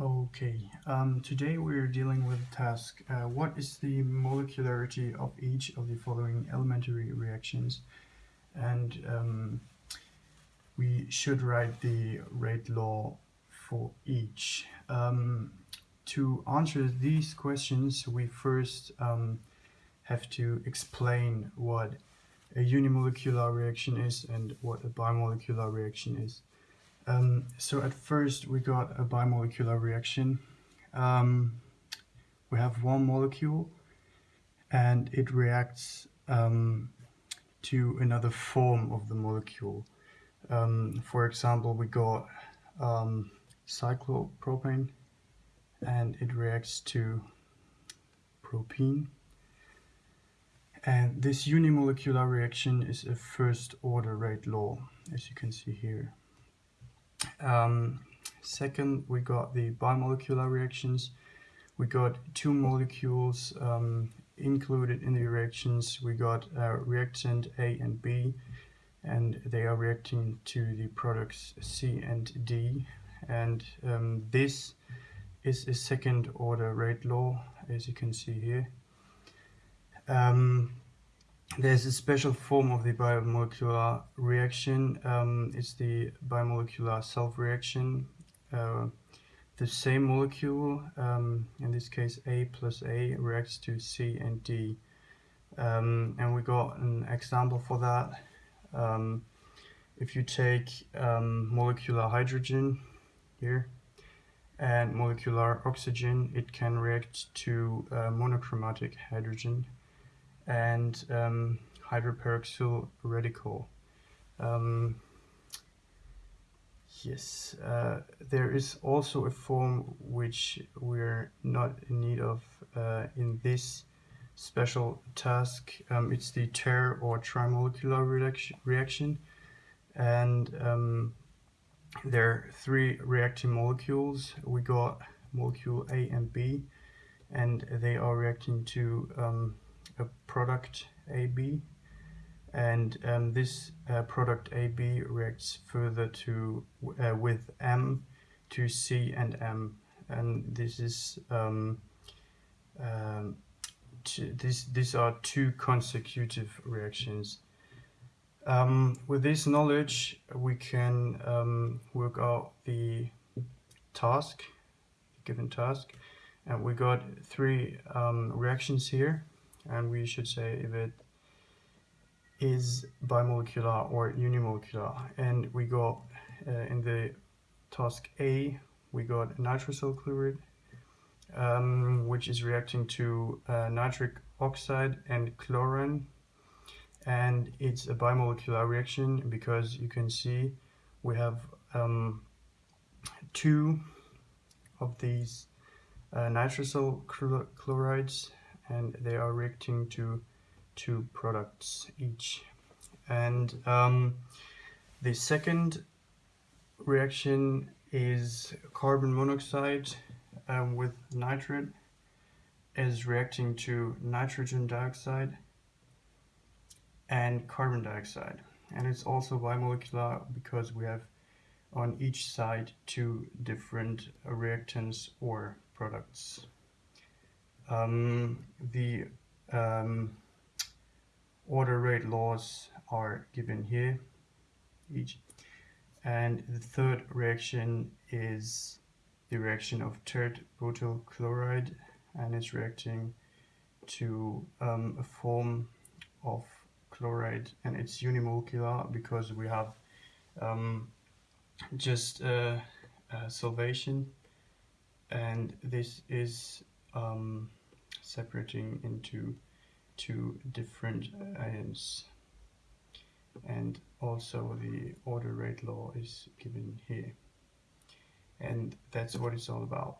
Okay, um, today we're dealing with the task, uh, what is the molecularity of each of the following elementary reactions? And um, we should write the rate law for each. Um, to answer these questions, we first um, have to explain what a unimolecular reaction is and what a bimolecular reaction is. Um, so at first we got a bimolecular reaction. Um, we have one molecule and it reacts um, to another form of the molecule. Um, for example, we got um, cyclopropane and it reacts to propene. And this unimolecular reaction is a first order rate law, as you can see here. Um, second, we got the bimolecular reactions. We got two molecules um, included in the reactions. We got uh, reactant A and B, and they are reacting to the products C and D. And um, this is a second order rate law, as you can see here. Um, there's a special form of the bimolecular reaction. Um, it's the bimolecular self-reaction. Uh, the same molecule, um, in this case A plus A, reacts to C and D. Um, and we got an example for that. Um, if you take um, molecular hydrogen here and molecular oxygen, it can react to uh, monoatomic hydrogen and um, hydroperoxyl radical. Um, yes, uh, there is also a form which we're not in need of uh, in this special task. Um, it's the ter or trimolecular reaction and um, there are three reacting molecules. We got molecule A and B and they are reacting to um, a product AB and um, this uh, product AB reacts further to uh, with M to C and M. And this is um, um, this these are two consecutive reactions. Um, with this knowledge we can um, work out the task given task. And we got three um, reactions here and we should say if it is bimolecular or unimolecular. And we got uh, in the task A we got nitrosyl chloride um, which is reacting to uh, nitric oxide and chlorine. And it's a bimolecular reaction because you can see we have um, two of these uh, nitrosyl chlorides and they are reacting to two products each and um, the second reaction is carbon monoxide um, with nitrate is reacting to nitrogen dioxide and carbon dioxide and it's also bimolecular because we have on each side two different reactants or products. Um, the um, order rate laws are given here each. And the third reaction is the reaction of tert butyl chloride and it's reacting to um, a form of chloride and it's unimolecular because we have um, just uh, uh, solvation and this is um, separating into two different items. And also the order rate law is given here. And that's what it's all about